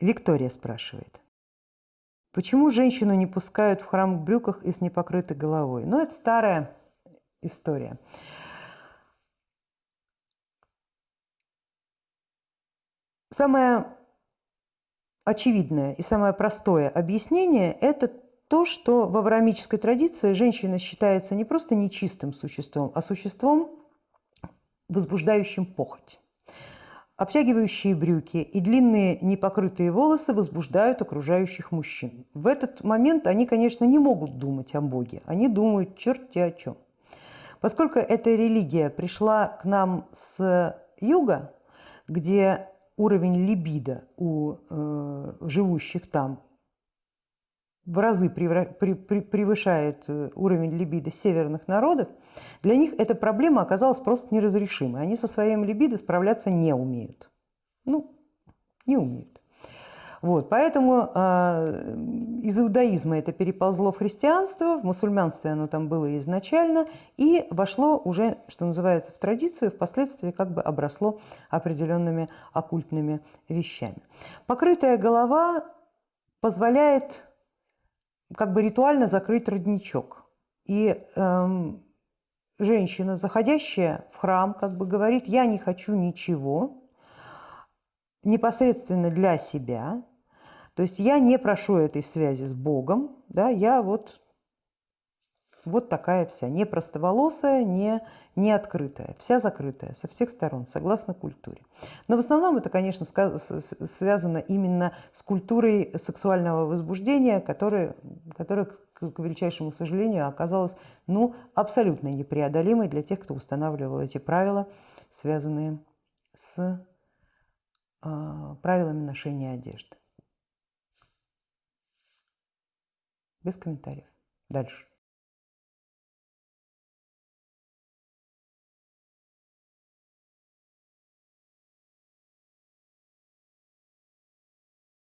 Виктория спрашивает. Почему женщину не пускают в храм в брюках и с непокрытой головой? Ну, это старая история. Самое очевидное и самое простое объяснение – это то, что в авраамической традиции женщина считается не просто нечистым существом, а существом, возбуждающим похоть. Обтягивающие брюки и длинные непокрытые волосы возбуждают окружающих мужчин. В этот момент они, конечно, не могут думать о Боге, они думают черти о чем. Поскольку эта религия пришла к нам с юга, где уровень либидо у э, живущих там в разы превышает э, уровень либидо северных народов, для них эта проблема оказалась просто неразрешимой. Они со своим либидо справляться не умеют. Ну, не умеют. Вот, поэтому э, из иудаизма это переползло в христианство, в мусульманстве оно там было изначально и вошло уже, что называется, в традицию, впоследствии как бы обросло определенными оккультными вещами. Покрытая голова позволяет как бы ритуально закрыть родничок. И эм, женщина, заходящая в храм, как бы говорит, я не хочу ничего непосредственно для себя, то есть я не прошу этой связи с Богом, да, я вот вот такая вся, не простоволосая, не, не открытая, вся закрытая со всех сторон, согласно культуре. Но в основном это, конечно, связано именно с культурой сексуального возбуждения, которая, которая к величайшему сожалению, оказалась ну, абсолютно непреодолимой для тех, кто устанавливал эти правила, связанные с э, правилами ношения одежды. Без комментариев. Дальше.